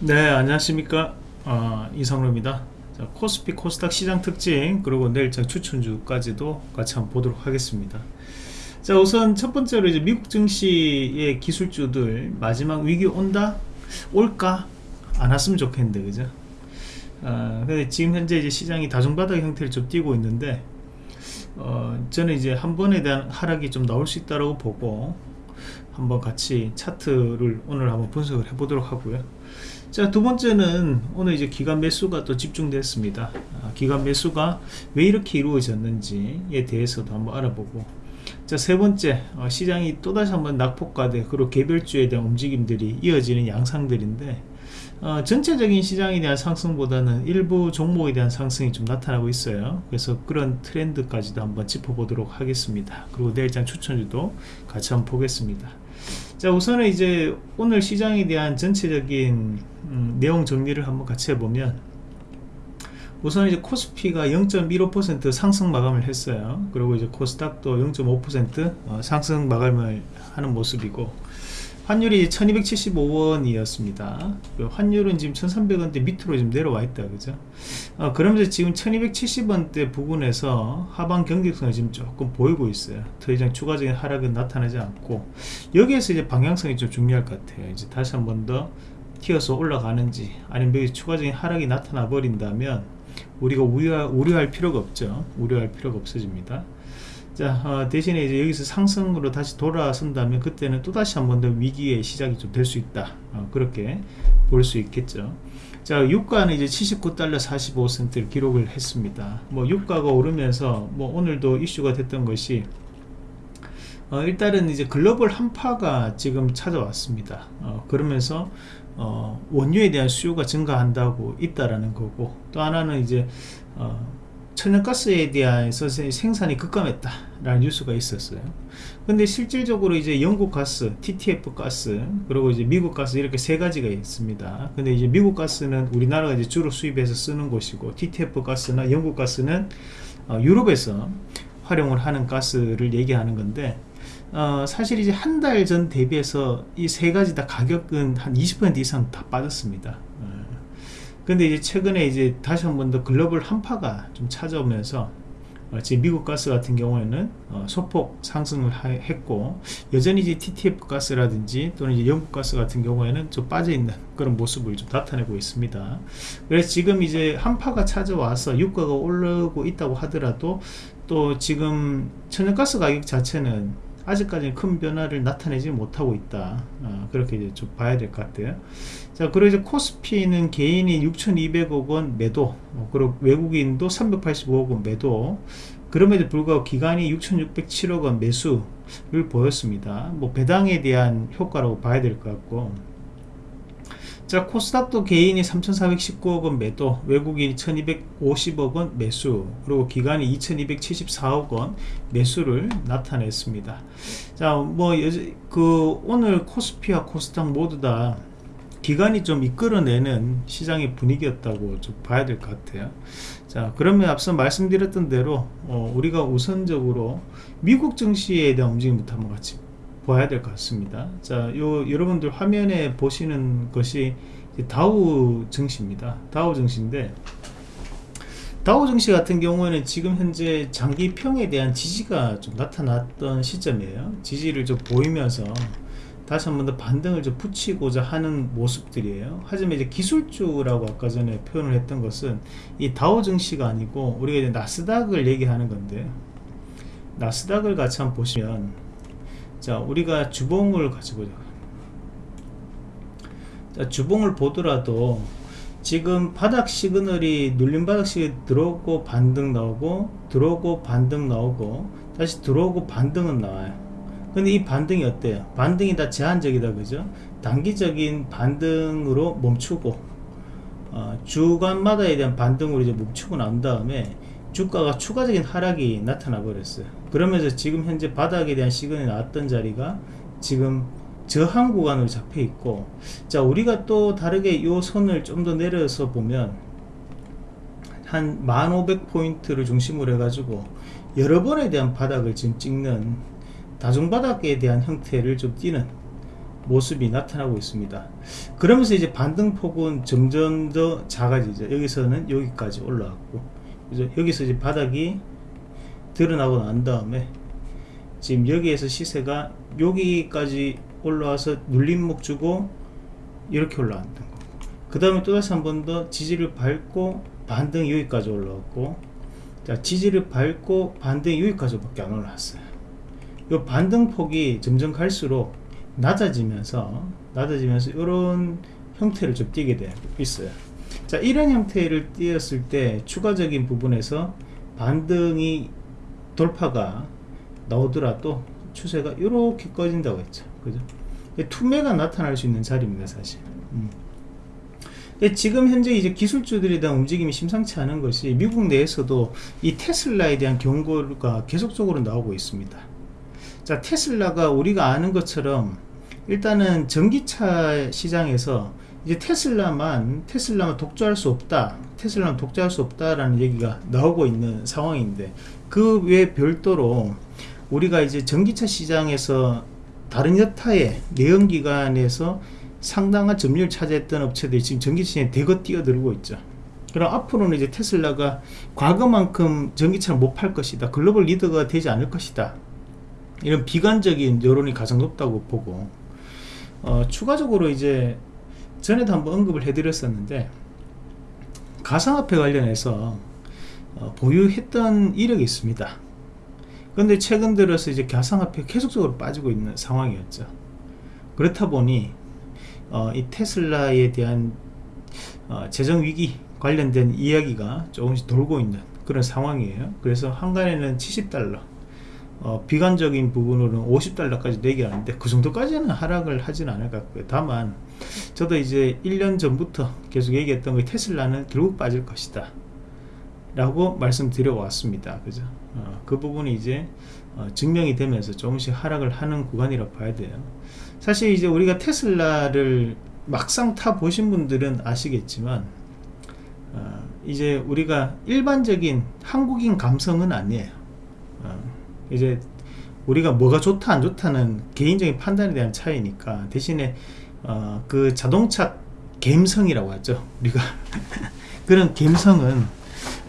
네 안녕하십니까? 어, 이성로입니다. 자, 코스피 코스닥 시장 특징 그리고 내일장 추천주까지도 같이 한번 보도록 하겠습니다. 자 우선 첫 번째로 이제 미국 증시의 기술주들 마지막 위기 온다? 올까? 안 왔으면 좋겠는데 그죠? 어, 근데 지금 현재 이제 시장이 다중바닥 형태를 좀 띄고 있는데 어, 저는 이제 한 번에 대한 하락이 좀 나올 수 있다고 보고 한번 같이 차트를 오늘 한번 분석을 해 보도록 하고요 자 두번째는 오늘 이제 기간 매수가 또 집중됐습니다. 아, 기간 매수가 왜 이렇게 이루어졌는지에 대해서도 한번 알아보고. 자 세번째 어, 시장이 또다시 한번 낙폭과대 그리고 개별주에 대한 움직임들이 이어지는 양상들인데 어, 전체적인 시장에 대한 상승보다는 일부 종목에 대한 상승이 좀 나타나고 있어요. 그래서 그런 트렌드까지도 한번 짚어보도록 하겠습니다. 그리고 내일장 추천주도 같이 한번 보겠습니다 자 우선은 이제 오늘 시장에 대한 전체적인 음, 내용 정리를 한번 같이 해보면 우선 이제 코스피가 0.15% 상승 마감을 했어요. 그리고 이제 코스닥도 0.5% 어, 상승 마감을 하는 모습이고 환율이 1275원이었습니다. 그 환율은 지금 1300원대 밑으로 지금 내려와 있다 그죠? 어, 그러면서 지금 1270원대 부근에서 하방 경직성을 지금 조금 보이고 있어요. 더 이상 추가적인 하락은 나타나지 않고. 여기에서 이제 방향성이 좀 중요할 것 같아요. 이제 다시 한 번 더 튀어서 올라가는지 아니면 여기 추가적인 하락이 나타나 버린다면 우리가 우려, 우려할 필요가 없죠. 우려할 필요가 없어집니다 자 어, 대신에 이제 여기서 상승으로 다시 돌아선다면 그때는 또다시 한 번 더 위기의 시작이 좀 될 수 있다. 어, 그렇게 볼 수 있겠죠. 자 유가는 이제 79달러 45센트를 기록을 했습니다. 뭐 유가가 오르면서 뭐 오늘도 이슈가 됐던 것이 어, 일단은 이제 글로벌 한파가 지금 찾아왔습니다. 어, 그러면서 어, 원유에 대한 수요가 증가한다고 있다라는 거고 또 하나는 이제 어, 천연가스에 대해서 생산이 급감했다 라는 뉴스가 있었어요. 근데 실질적으로 이제 영국 가스 TTF 가스 그리고 이제 미국 가스 이렇게 세 가지가 있습니다. 근데 이제 미국 가스는 우리나라가 이제 주로 수입해서 쓰는 곳이고 TTF 가스나 영국 가스는 어, 유럽에서 활용을 하는 가스를 얘기하는 건데 어, 사실 이제 한 달 전 대비해서 이 세 가지 다 가격은 한 20% 이상 다 빠졌습니다 근데 이제 최근에 이제 다시 한 번 더 글로벌 한파가 좀 찾아오면서 어, 지금 미국 가스 같은 경우에는 어, 소폭 상승을 하, 했고 여전히 이제 TTF 가스라든지 또는 이제 영국 가스 같은 경우에는 좀 빠져 있는 그런 모습을 좀 나타내고 있습니다. 그래서 지금 이제 한파가 찾아와서 유가가 오르고 있다고 하더라도 또 지금 천연가스 가격 자체는 아직까지는 큰 변화를 나타내지 못하고 있다. 어, 그렇게 이제 좀 봐야 될 것 같아요. 자 그리고 이제 코스피는 개인이 6,200억 원 매도. 어, 그리고 외국인도 385억 원 매도. 그럼에도 불구하고 기간이 6,607억 원 매수를 보였습니다. 뭐 배당에 대한 효과라고 봐야 될 것 같고 자 코스닥도 개인이 3,419억원 매도 외국인이 1,250억원 매수 그리고 기관이 2,274억원 매수를 나타냈습니다. 자뭐 오늘 코스피와 코스닥 모두 다 기관이 좀 이끌어내는 시장의 분위기였다고 좀 봐야 될 것 같아요. 자 그러면 앞서 말씀드렸던 대로 어, 우리가 우선적으로 미국 증시에 대한 움직임부터 한번 같이 봐야 될 것 같습니다. 자 요 여러분들 화면에 보시는 것이 다우 증시입니다. 다우 증시인데 다우 증시 같은 경우에는 지금 현재 장기평에 대한 지지가 좀 나타났던 시점이에요. 지지를 좀 보이면서 다시 한 번 더 반등을 좀 붙이고자 하는 모습들이에요. 하지만 이제 기술주라고 아까 전에 표현을 했던 것은 이 다우 증시가 아니고 우리가 이제 나스닥을 얘기하는 건데 나스닥을 같이 한번 보시면 자 우리가 주봉을 가지고 자. 주봉을 보더라도 지금 바닥 signal이 눌림 바닥 시그널 들어오고 반등 나오고 들어오고 반등 나오고 다시 들어오고 반등은 나와요. 근데 이 반등이 어때요? 반등이 다 제한적이다 그죠? 단기적인 반등으로 멈추고 어, 주간마다에 대한 반등으로 이제 멈추고 난 다음에 주가가 추가적인 하락이 나타나 버렸어요. 그러면서 지금 현재 바닥에 대한 시그널이 나왔던 자리가 지금 저항 구간으로 잡혀 있고 자 우리가 또 다르게 이 선을 좀 더 내려서 보면 한 1500포인트를 중심으로 해 가지고 여러 번에 대한 바닥을 지금 찍는 다중바닥에 대한 형태를 좀 띄는 모습이 나타나고 있습니다. 그러면서 이제 반등폭은 점점 더 작아지죠. 여기서는 여기까지 올라왔고 그죠? 여기서 이제 바닥이 드러나고 난 다음에 지금 여기에서 시세가 여기까지 올라와서 눌림목 주고 이렇게 올라왔던 거. 그 다음에 또다시 한 번 더 지지를 밟고 반등 여기까지 올라왔고 자 지지를 밟고 반등 여기까지 밖에 안 올라왔어요 이 반등폭이 점점 갈수록 낮아지면서 낮아지면서 이런 형태를 좀 띄게 되고 있어요 자 이런 형태를 띄었을 때 추가적인 부분에서 반등이 돌파가 나오더라도 추세가 이렇게 꺼진다고 했죠. 그죠? 투매가 나타날 수 있는 자리입니다 사실. 음. 지금 현재 이제 기술주들에 대한 움직임이 심상치 않은 것이 미국 내에서도 이 테슬라에 대한 경고가 계속적으로 나오고 있습니다. 자 테슬라가 우리가 아는 것처럼 일단은 전기차 시장에서 이제 테슬라만 테슬라만 독주할 수 없다 테슬라만 독주할 수 없다라는 얘기가 나오고 있는 상황인데 그 외 별도로 우리가 이제 전기차 시장에서 다른 여타의 내연기관에서 상당한 점유율 차지했던 업체들이 지금 전기차에 대거 뛰어들고 있죠. 그럼 앞으로는 이제 테슬라가 과거만큼 전기차를 못 팔 것이다. 글로벌 리더가 되지 않을 것이다. 이런 비관적인 여론이 가장 높다고 보고 어, 추가적으로 이제 전에도 한번 언급을 해드렸었는데 가상화폐 관련해서 어, 보유했던 이력이 있습니다. 그런데 최근 들어서 이제 가상화폐 계속적으로 빠지고 있는 상황이었죠. 그렇다 보니 어, 이 테슬라에 대한 어, 재정 위기 관련된 이야기가 조금씩 돌고 있는 그런 상황이에요. 그래서 한간에는 70달러, 어, 비관적인 부분으로는 50달러까지 내기하는데 그 정도까지는 하락을 하진 않을 것 같고요. 다만 저도 이제 1년 전부터 계속 얘기했던 거 테슬라는 결국 빠질 것이다. 라고 말씀드려 왔습니다. 그죠? 어, 그 부분이 이제 어, 증명이 되면서 조금씩 하락을 하는 구간이라고 봐야 돼요. 사실 이제 우리가 테슬라를 막상 타 보신 분들은 아시겠지만 어, 이제 우리가 일반적인 한국인 감성은 아니에요. 어, 이제 우리가 뭐가 좋다 안 좋다는 개인적인 판단에 대한 차이니까 대신에 어, 그 자동차 감성이라고 하죠. 우리가 그런 감성은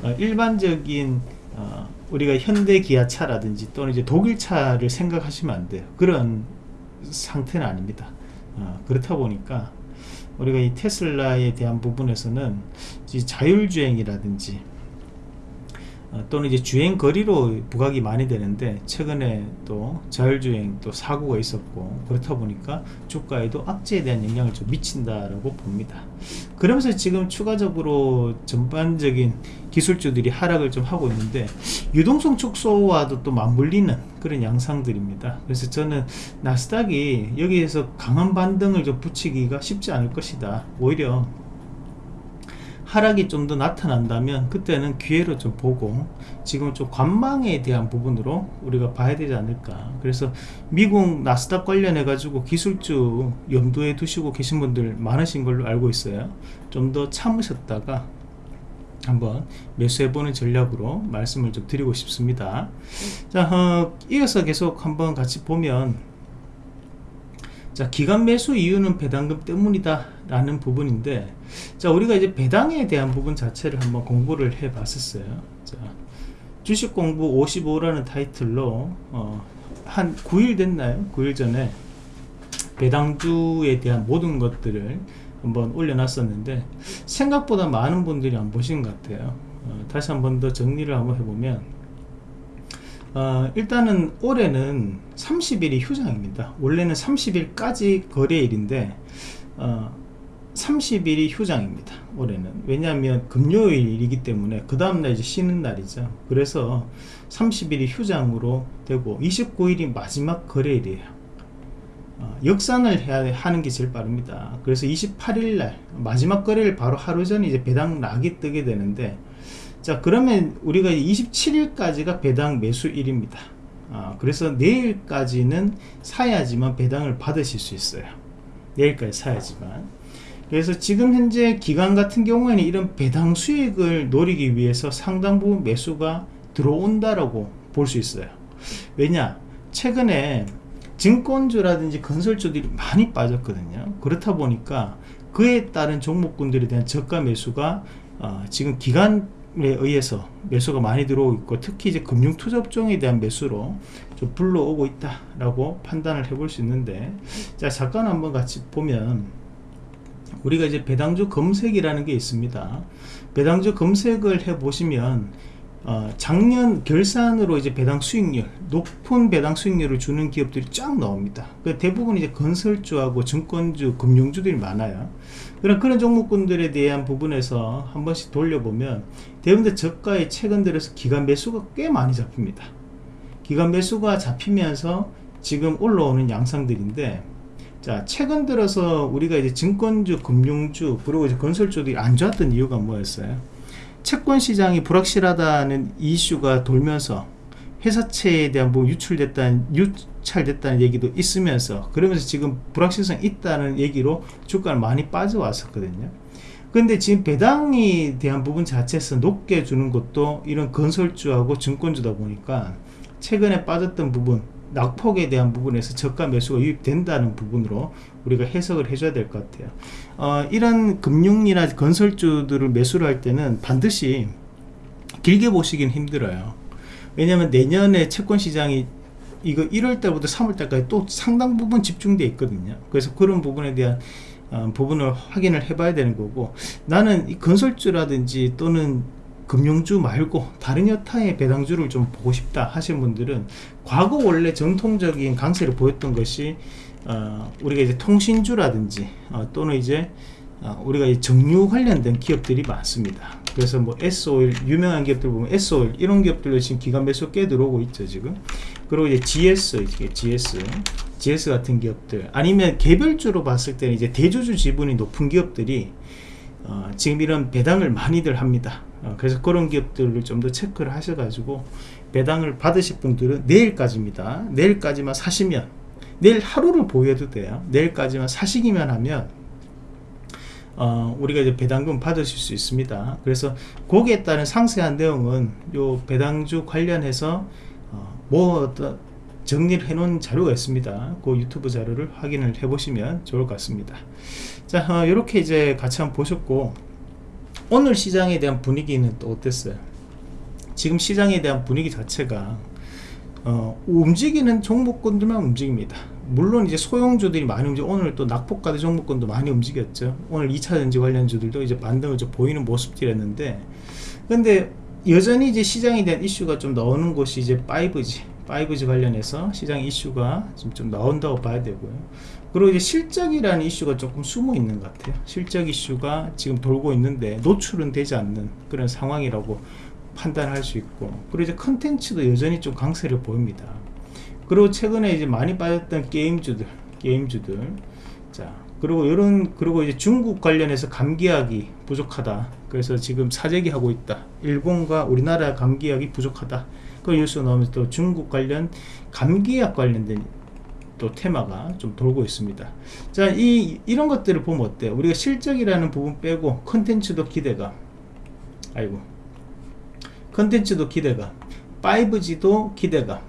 어, 일반적인 어, 우리가 현대 기아차라든지 또는 이제 독일차를 생각하시면 안 돼요. 그런 상태는 아닙니다. 어, 그렇다 보니까 우리가 이 테슬라에 대한 부분에서는 자율주행이라든지 어, 또는 이제 주행 거리로 부각이 많이 되는데 최근에 또 자율주행 또 사고가 있었고 그렇다 보니까 주가에도 악재에 대한 영향을 좀 미친다라고 봅니다. 그러면서 지금 추가적으로 전반적인 기술주들이 하락을 좀 하고 있는데 유동성 축소와도 또 맞물리는 그런 양상들입니다. 그래서 저는 나스닥이 여기에서 강한 반등을 좀 붙이기가 쉽지 않을 것이다. 오히려 하락이 좀 더 나타난다면 그때는 기회로 좀 보고 지금 좀 관망에 대한 부분으로 우리가 봐야 되지 않을까. 그래서 미국 나스닥 관련해 가지고 기술주 염두에 두시고 계신 분들 많으신 걸로 알고 있어요. 좀 더 참으셨다가 한번 매수해보는 전략으로 말씀을 좀 드리고 싶습니다. 자 어, 이어서 계속 한번 같이 보면 자 기간 매수 이유는 배당금 때문이다 라는 부분인데 자 우리가 이제 배당에 대한 부분 자체를 한번 공부를 해 봤었어요. 자 주식 공부 55라는 타이틀로 어, 한 9일 됐나요? 9일 전에 배당주에 대한 모든 것들을 한번 올려놨었는데 생각보다 많은 분들이 안 보신 것 같아요. 어, 다시 한번 더 정리를 한번 해보면 어, 일단은 올해는 30일이 휴장입니다. 원래는 30일까지 거래일인데 어, 30일이 휴장입니다 올해는. 왜냐하면 금요일이기 때문에 그 다음날 이제 쉬는 날이죠. 그래서 30일이 휴장으로 되고 29일이 마지막 거래일이에요. 어, 역산을 해야 하는 게 제일 빠릅니다. 그래서 28일 날 마지막 거래일 바로 하루 전에 이제 배당 락이 뜨게 되는데 자 그러면 우리가 27일까지가 배당 매수일입니다. 아, 그래서 내일까지는 사야지만 배당을 받으실 수 있어요. 내일까지 사야지만 그래서 지금 현재 기간 같은 경우에는 이런 배당 수익을 노리기 위해서 상당 부분 매수가 들어온다라고 볼 수 있어요 왜냐 최근에 증권주라든지 건설주들이 많이 빠졌거든요. 그렇다 보니까 그에 따른 종목군들에 대한 저가 매수가 어, 지금 기간에 의해서 매수가 많이 들어오고 있고 특히 이제 금융투자업종에 대한 매수로 좀 불러오고 있다라고 판단을 해볼 수 있는데 자 잠깐 한번 같이 보면 우리가 이제 배당주 검색이라는 게 있습니다. 배당주 검색을 해 보시면 어, 작년 결산으로 이제 배당 수익률 높은 배당 수익률을 주는 기업들이 쫙 나옵니다. 그 대부분 이제 건설주하고 증권주, 금융주들이 많아요. 그런 그런 종목군들에 대한 부분에서 한 번씩 돌려보면 대부분 저가에 최근 들어서 기간 매수가 꽤 많이 잡힙니다. 기간 매수가 잡히면서 지금 올라오는 양상들인데 자 최근 들어서 우리가 이제 증권주, 금융주 그리고 이제 건설주들이 안 좋았던 이유가 뭐였어요? 채권 시장이 불확실하다는 이슈가 돌면서 회사채에 대한 뭐 유출됐다는 유찰됐다는 얘기도 있으면서 그러면서 지금 불확실성 있다는 얘기로 주가를 많이 빠져왔었거든요. 근데 지금 배당에 대한 부분 자체에서 높게 주는 것도 이런 건설주하고 증권주다 보니까 최근에 빠졌던 부분 낙폭에 대한 부분에서 저가 매수가 유입된다는 부분으로 우리가 해석을 해줘야 될 것 같아요. 어, 이런 금융이나 건설주들을 매수를 할 때는 반드시 길게 보시긴 힘들어요. 왜냐하면 내년에 채권 시장이 이거 1월 달부터 3월 달까지 또 상당 부분 집중돼 있거든요. 그래서 그런 부분에 대한 어, 부분을 확인을 해봐야 되는 거고 나는 이 건설주라든지 또는 금융주 말고 다른 여타의 배당주를 좀 보고 싶다 하시는 분들은 과거 원래 전통적인 강세를 보였던 것이 어, 우리가 이제 통신주라든지 어, 또는 이제 어, 우리가 이 정유 관련된 기업들이 많습니다. 그래서 뭐 S오일 유명한 기업들 보면 S오일 이런 기업들도 지금 기간 매수 꽤 들어오고 있죠 지금. 그리고 이제 GS 이게 GS GS 같은 기업들 아니면 개별주로 봤을 때는 이제 대주주 지분이 높은 기업들이 어, 지금 이런 배당을 많이들 합니다. 어, 그래서 그런 기업들을 좀 더 체크를 하셔가지고 배당을 받으실 분들은 내일까지입니다. 내일까지만 사시면 내일 하루를 보유해도 돼요. 내일까지만 사시기만 하면 어, 우리가 이제 배당금 받으실 수 있습니다. 그래서 거기에 따른 상세한 내용은 요 배당주 관련해서 어, 뭐 정리를 해 놓은 자료가 있습니다. 그 유튜브 자료를 확인을 해 보시면 좋을 것 같습니다. 자, 어, 이렇게 이제 같이 한번 보셨고 오늘 시장에 대한 분위기는 또 어땠어요? 지금 시장에 대한 분위기 자체가 어, 움직이는 종목군들만 움직입니다. 물론 이제 소형주들이 많이 움직여 오늘 또 낙폭가드 종목군도 많이 움직였죠. 오늘 2차전지 관련주들도 이제 반등을 좀 보이는 모습들이었는데 근데 여전히 이제 시장에 대한 이슈가 좀 나오는 곳이 이제 5G 5G 관련해서 시장 이슈가 좀, 좀 나온다고 봐야 되고요. 그리고 이제 실적이라는 이슈가 조금 숨어 있는 것 같아요. 실적 이슈가 지금 돌고 있는데 노출은 되지 않는 그런 상황이라고 판단할 수 있고 그리고 이제 컨텐츠도 여전히 좀 강세를 보입니다. 그리고 최근에 이제 많이 빠졌던 게임주들, 게임주들. 자, 그리고 이런 그리고 이제 중국 관련해서 감기약이 부족하다. 그래서 지금 사재기 하고 있다. 일본과 우리나라 감기약이 부족하다. 그 뉴스 나오면서 또 중국 관련 감기약 관련된 또 테마가 좀 돌고 있습니다. 자, 이, 이런 것들을 보면 어때요? 우리가 실적이라는 부분 빼고 컨텐츠도 기대감. 아이고. 컨텐츠도 기대감. 5G도 기대감.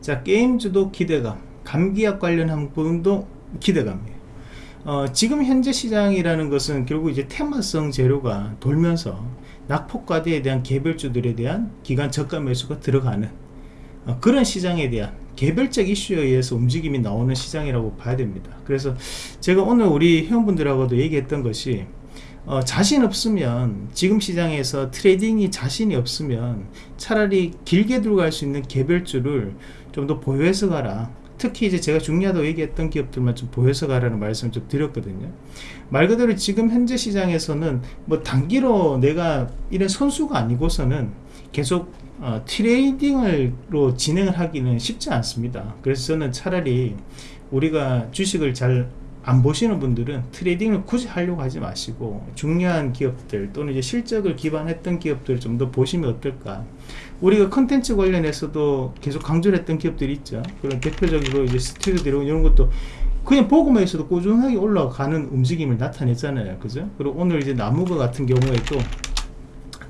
자, 게임즈도 기대감. 감기약 관련한 부분도 기대감이에요. 어, 지금 현재 시장이라는 것은 결국 이제 테마성 재료가 돌면서 낙폭과대에 대한 개별주들에 대한 기간 저가 매수가 들어가는 어, 그런 시장에 대한 개별적 이슈에 의해서 움직임이 나오는 시장이라고 봐야 됩니다. 그래서 제가 오늘 우리 회원분들하고도 얘기했던 것이 어, 자신 없으면 지금 시장에서 trading이 자신이 없으면 차라리 길게 들어갈 수 있는 개별주를 좀 더 보유해서 가라 특히 이제 제가 중요하다고 얘기했던 기업들만 좀 보유해서 가라는 말씀을 좀 드렸거든요. 말 그대로 지금 현재 시장에서는 뭐 단기로 내가 이런 선수가 아니고서는 계속 어, trading으로 진행을 하기는 쉽지 않습니다. 그래서 저는 차라리 우리가 주식을 잘 안 보시는 분들은 trading을 굳이 하려고 하지 마시고 중요한 기업들 또는 이제 실적을 기반했던 기업들을 좀 더 보시면 어떨까 우리가 컨텐츠 관련해서도 계속 강조를 했던 기업들이 있죠. 그런 대표적으로 이제 스튜디오 이런 것도 그냥 보고만 있어도 꾸준하게 올라가는 움직임을 나타냈잖아요. 그죠? 그리고 오늘 이제 나무가 같은 경우에도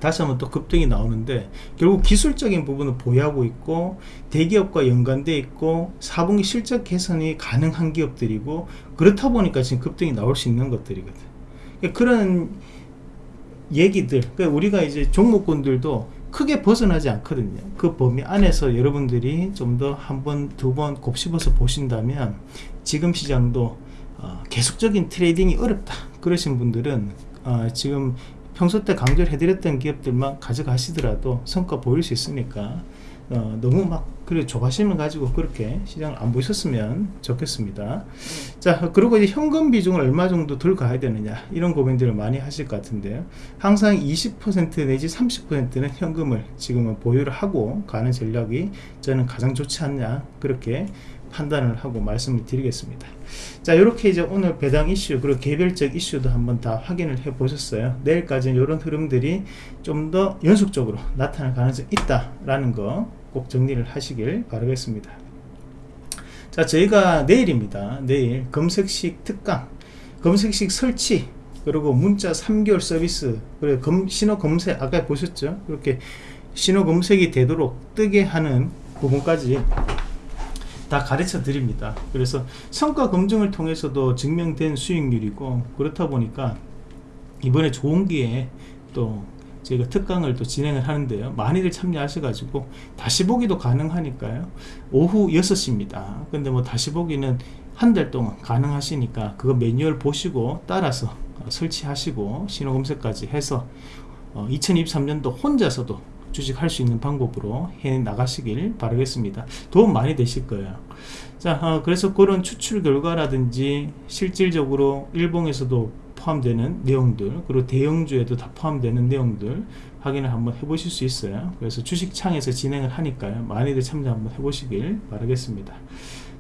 다시 한번 또 급등이 나오는데 결국 기술적인 부분은 보유하고 있고 대기업과 연관돼 있고 4분기 실적 개선이 가능한 기업들이고 그렇다 보니까 지금 급등이 나올 수 있는 것들이거든. 그러니까 그런 얘기들 그러니까 우리가 이제 종목군들도 크게 벗어나지 않거든요. 그 범위 안에서 여러분들이 좀 더 한 번 두 번 곱씹어서 보신다면 지금 시장도 어, 계속적인 trading이 어렵다. 그러신 분들은 어, 지금 평소 때 강조를 해드렸던 기업들만 가져가시더라도 성과 보일 수 있으니까 어, 너무 막 그래 조바심을 가지고 그렇게 시장을 안 보셨으면 좋겠습니다. 자 그리고 이제 현금 비중을 얼마 정도 들고 가야 되느냐 이런 고민들을 많이 하실 것 같은데요. 항상 20% 내지 30%는 현금을 지금은 보유를 하고 가는 전략이 저는 가장 좋지 않냐 그렇게 판단을 하고 말씀을 드리겠습니다. 자 이렇게 이제 오늘 배당 이슈 그리고 개별적 이슈도 한번 다 확인을 해 보셨어요. 내일까지는 이런 흐름들이 좀 더 연속적으로 나타날 가능성이 있다 라는 거 꼭 정리를 하시길 바라겠습니다. 자 저희가 내일입니다. 내일 검색식 특강 검색식 설치 그리고 문자 3개월 서비스 그리고 검, 신호 검색 아까 보셨죠? 그렇게 신호 검색이 되도록 뜨게 하는 부분까지 다 가르쳐 드립니다. 그래서 성과 검증을 통해서도 증명된 수익률이고 그렇다 보니까 이번에 좋은 기회에 또 저희가 특강을 또 진행을 하는데요. 많이들 참여하셔 가지고 다시 보기도 가능하니까요. 오후 6시입니다. 근데 뭐 다시 보기는 한 달 동안 가능하시니까 그거 매뉴얼 보시고 따라서 설치하시고 신호 검색까지 해서 2023년도 혼자서도 주식할 수 있는 방법으로 해 나가시길 바라겠습니다. 도움 많이 되실 거예요. 자 어, 그래서 그런 추출 결과라든지 실질적으로 일봉에서도 포함되는 내용들 그리고 대형주에도 다 포함되는 내용들 확인을 한번 해보실 수 있어요. 그래서 주식창에서 진행을 하니까요. 많이들 참여 한번 해보시길 바라겠습니다.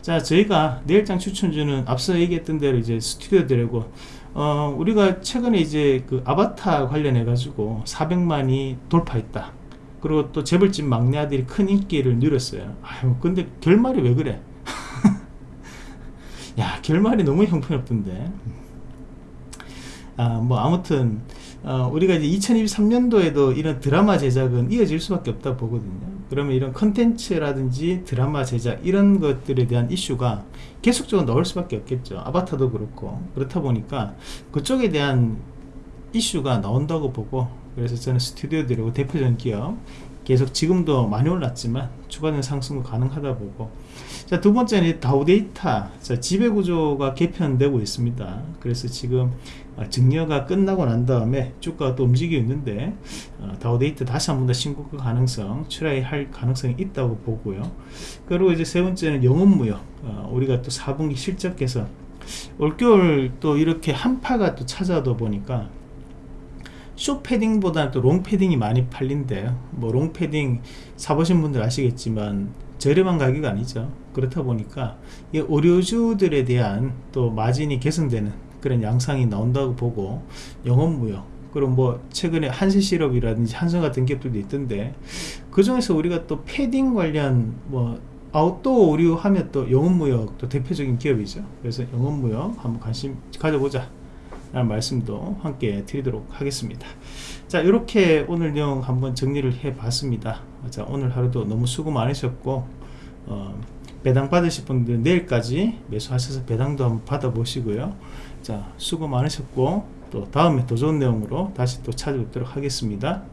자 저희가 내일장 추천주는 앞서 얘기했던 대로 이제 스튜디오 드래곤 어, 우리가 최근에 이제 그 아바타 관련해 가지고 400만이 돌파했다. 그리고 또 재벌집 막내 아들이 큰 인기를 누렸어요. 아유 근데 결말이 왜 그래? 야 결말이 너무 형편없던데 아, 뭐 아무튼 어, 우리가 이제 2023년도에도 이런 드라마 제작은 이어질 수밖에 없다 보거든요. 그러면 이런 컨텐츠라든지 드라마 제작 이런 것들에 대한 이슈가 계속적으로 나올 수밖에 없겠죠. 아바타도 그렇고. 그렇다 보니까 그쪽에 대한 이슈가 나온다고 보고 그래서 저는 스튜디오 들이고 대표적인 기업 계속 지금도 많이 올랐지만 추가된 상승도 가능하다 보고 자 두 번째는 다우데이터. 자 지배구조가 개편되고 있습니다. 그래서 지금 어, 증여가 끝나고 난 다음에 주가가 또 움직이고 있는데 어, 다우데이터 다시 한 번 더 신고가 가능성 출하할 가능성이 있다고 보고요. 그리고 이제 세 번째는 영업무역. 어, 우리가 또 4분기 실적 개선 올겨울 또 이렇게 한파가 또 찾아오다 보니까 쇼패딩보다는 또 롱패딩이 많이 팔린대요. 뭐 롱패딩 사보신 분들 아시겠지만 저렴한 가격이 아니죠 그렇다 보니까 이 의료주들에 대한 또 마진이 개선되는 그런 양상이 나온다고 보고 영업무역 그럼 뭐 최근에 한세시럽이라든지 한성 같은 기업들도 있던데 그 중에서 우리가 또 패딩 관련 뭐 아웃도어 의류 하면 또 영업무역 또 대표적인 기업이죠. 그래서 영업무역 한번 관심 가져보자 라는 말씀도 함께 드리도록 하겠습니다. 자 이렇게 오늘 내용 한번 정리를 해 봤습니다. 자 오늘 하루도 너무 수고 많으셨고 어, 배당 받으실 분들 내일까지 매수하셔서 배당도 한번 받아 보시고요. 자 수고 많으셨고 또 다음에 더 좋은 내용으로 다시 또 찾아뵙도록 하겠습니다